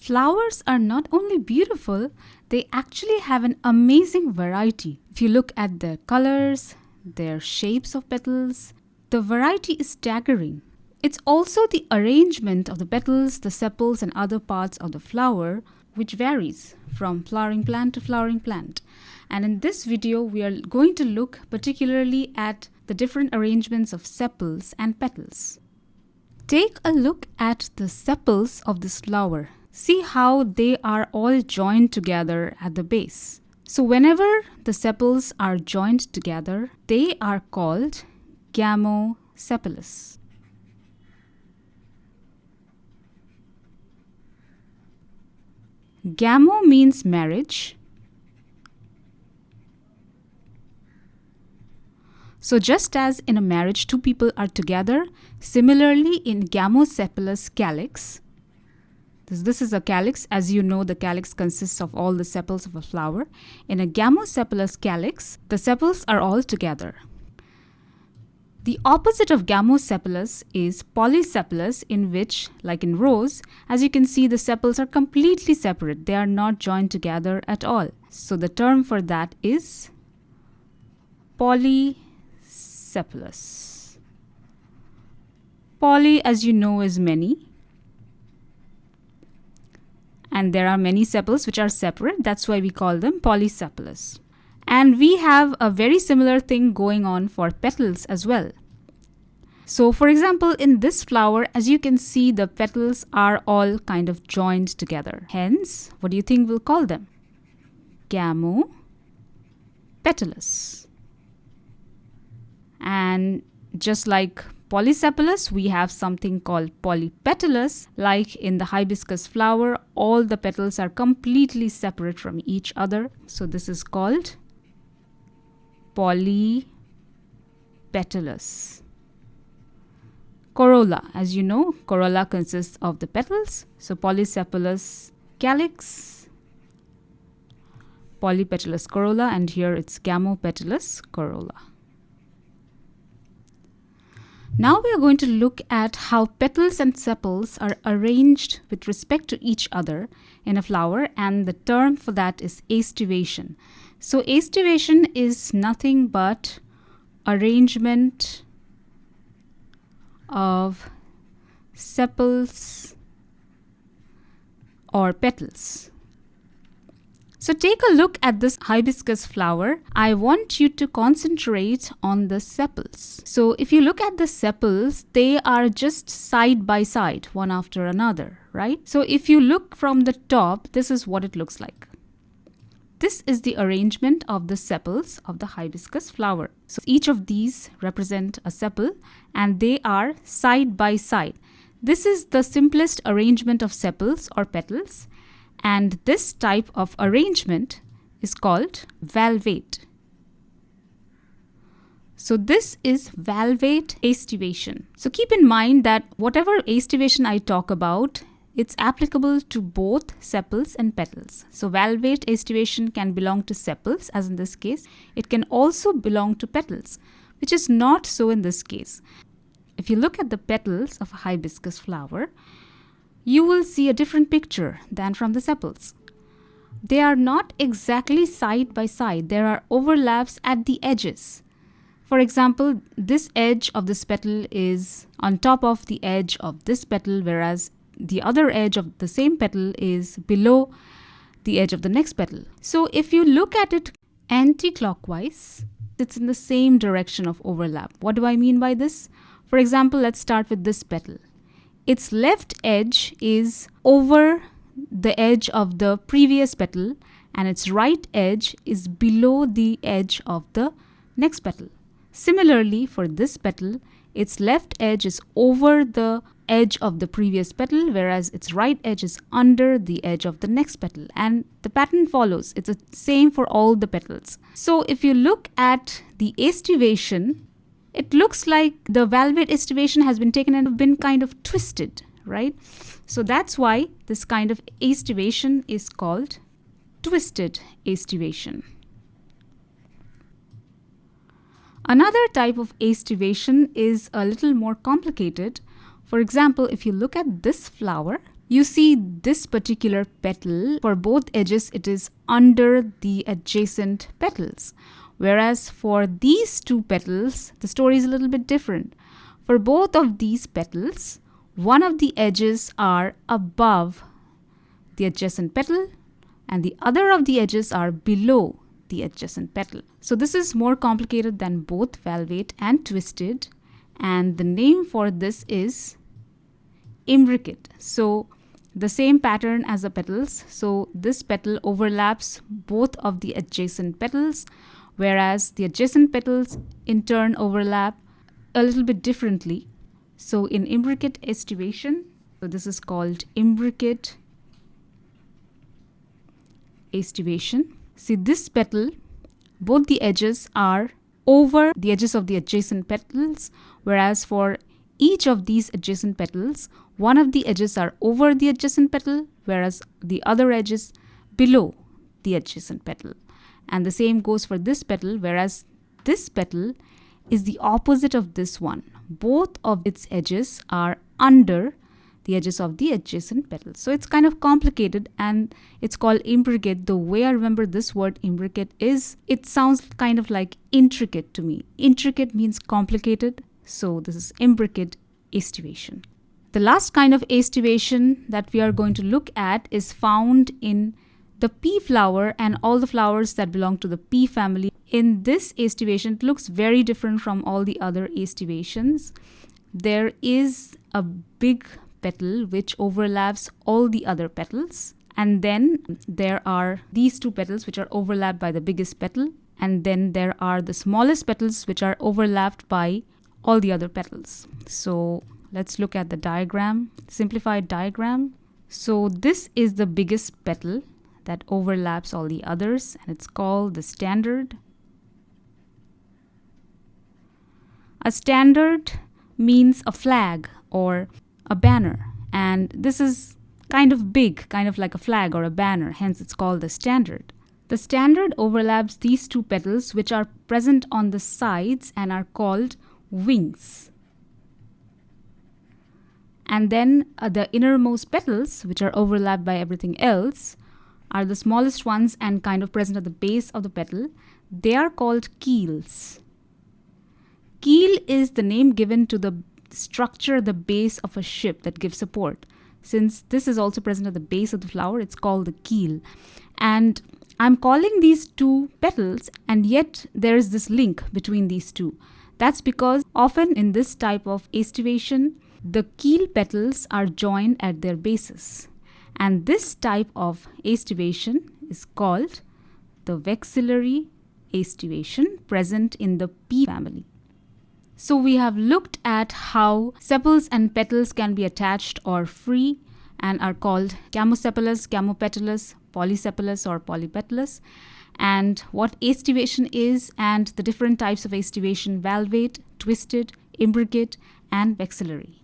Flowers are not only beautiful, they actually have an amazing variety. If you look at their colors, their shapes of petals, the variety is staggering. It's also the arrangement of the petals, the sepals and other parts of the flower which varies from flowering plant to flowering plant. And in this video, we are going to look particularly at the different arrangements of sepals and petals. Take a look at the sepals of this flower. See how they are all joined together at the base. So whenever the sepals are joined together, they are called gamosepalous. Gamo means marriage So just as in a marriage two people are together, similarly in gamosepalous calyx, this, this is a calyx. As you know, the calyx consists of all the sepals of a flower. In a gamosepalous calyx, the sepals are all together. The opposite of gamosepalous is polysepalous in which, like in rose, as you can see the sepals are completely separate. They are not joined together at all. So the term for that is poly sepalous. Poly, as you know, is many. And there are many sepals which are separate. That's why we call them polysepalous. And we have a very similar thing going on for petals as well. So for example, in this flower, as you can see, the petals are all kind of joined together. Hence, what do you think we'll call them? Gamo petalous. And just like polysepalous, we have something called polypetalous. Like in the hibiscus flower, all the petals are completely separate from each other. So this is called polypetalous. Corolla, as you know, corolla consists of the petals. So polysepalous calyx, polypetalous corolla, and here it's gamopetalous corolla. Now we are going to look at how petals and sepals are arranged with respect to each other in a flower and the term for that is aestivation. So aestivation is nothing but arrangement of sepals or petals. So take a look at this hibiscus flower. I want you to concentrate on the sepals. So if you look at the sepals, they are just side by side, one after another, right? So if you look from the top, this is what it looks like. This is the arrangement of the sepals of the hibiscus flower. So each of these represent a sepal and they are side by side. This is the simplest arrangement of sepals or petals and this type of arrangement is called valvate. So this is valvate aestivation. So keep in mind that whatever aestivation I talk about, it's applicable to both sepals and petals. So valvate aestivation can belong to sepals as in this case. It can also belong to petals, which is not so in this case. If you look at the petals of a hibiscus flower, you will see a different picture than from the sepals. They are not exactly side by side, there are overlaps at the edges. For example, this edge of this petal is on top of the edge of this petal, whereas the other edge of the same petal is below the edge of the next petal. So if you look at it anti-clockwise, it's in the same direction of overlap. What do I mean by this? For example, let's start with this petal its left edge is over the edge of the previous petal and its right edge is below the edge of the next petal. Similarly, for this petal, its left edge is over the edge of the previous petal whereas its right edge is under the edge of the next petal and the pattern follows. It's the same for all the petals. So if you look at the aestivation it looks like the valvate aestivation has been taken and been kind of twisted, right? So that's why this kind of aestivation is called twisted aestivation. Another type of aestivation is a little more complicated. For example, if you look at this flower, you see this particular petal, for both edges, it is under the adjacent petals. Whereas for these two petals, the story is a little bit different. For both of these petals, one of the edges are above the adjacent petal and the other of the edges are below the adjacent petal. So this is more complicated than both valvate and twisted and the name for this is imbricate. So the same pattern as the petals. So this petal overlaps both of the adjacent petals whereas the adjacent petals in turn overlap a little bit differently. So in imbricate estivation, so this is called imbricate estivation. See this petal, both the edges are over the edges of the adjacent petals whereas for each of these adjacent petals, one of the edges are over the adjacent petal, whereas the other edges below the adjacent petal. And the same goes for this petal, whereas this petal is the opposite of this one. Both of its edges are under the edges of the adjacent petals. So it's kind of complicated and it's called imbricate. The way I remember this word imbricate is it sounds kind of like intricate to me. Intricate means complicated so this is imbricate estivation. The last kind of estivation that we are going to look at is found in the pea flower and all the flowers that belong to the pea family. In this aestivation, looks very different from all the other aestivations. There is a big petal which overlaps all the other petals. And then there are these two petals which are overlapped by the biggest petal. And then there are the smallest petals which are overlapped by all the other petals. So let's look at the diagram, simplified diagram. So this is the biggest petal that overlaps all the others and it's called the standard. A standard means a flag or a banner and this is kind of big, kind of like a flag or a banner, hence it's called the standard. The standard overlaps these two petals which are present on the sides and are called wings. And then uh, the innermost petals, which are overlapped by everything else, are the smallest ones and kind of present at the base of the petal. They are called keels. Keel is the name given to the structure, the base of a ship that gives support. Since this is also present at the base of the flower, it's called the keel. And I'm calling these two petals, and yet there is this link between these two. That's because often in this type of aestivation, the keel petals are joined at their bases. And this type of aestivation is called the vexillary aestivation present in the pea family. So we have looked at how sepals and petals can be attached or free and are called gamosepalous, gamopetalous, polysepalous or polypetalous and what aestivation is and the different types of aestivation valvate, twisted, imbricate and vexillary.